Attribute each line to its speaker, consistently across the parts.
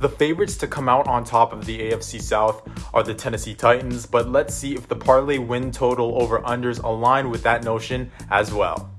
Speaker 1: The favorites to come out on top of the AFC South are the Tennessee Titans, but let's see if the parlay win total over unders align with that notion as well.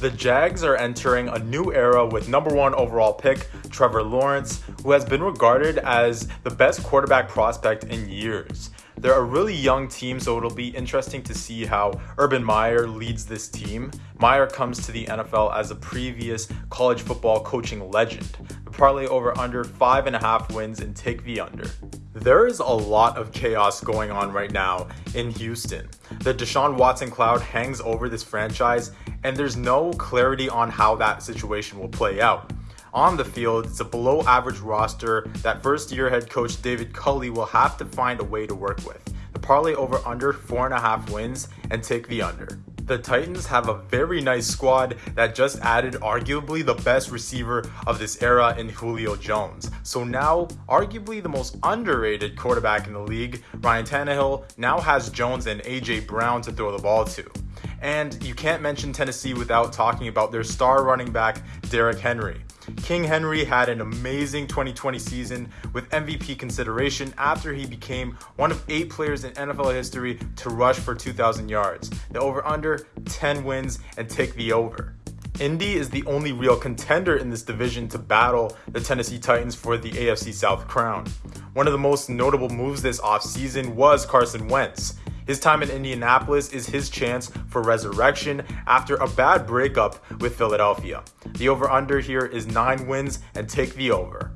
Speaker 1: The Jags are entering a new era with number one overall pick Trevor Lawrence, who has been regarded as the best quarterback prospect in years. They're a really young team, so it'll be interesting to see how Urban Meyer leads this team. Meyer comes to the NFL as a previous college football coaching legend. Parlay over under five and a half wins and take the under. There is a lot of chaos going on right now in Houston. The Deshaun Watson cloud hangs over this franchise, and there's no clarity on how that situation will play out. On the field, it's a below average roster that first year head coach David Culley will have to find a way to work with. The parlay over under four and a half wins and take the under. The Titans have a very nice squad that just added arguably the best receiver of this era in Julio Jones. So now, arguably the most underrated quarterback in the league, Ryan Tannehill now has Jones and AJ Brown to throw the ball to. And you can't mention Tennessee without talking about their star running back, Derrick Henry. King Henry had an amazing 2020 season with MVP consideration after he became one of eight players in NFL history to rush for 2,000 yards. The over under 10 wins and take the over. Indy is the only real contender in this division to battle the Tennessee Titans for the AFC South crown. One of the most notable moves this offseason was Carson Wentz. His time in Indianapolis is his chance for resurrection after a bad breakup with Philadelphia. The over under here is 9 wins and take the over.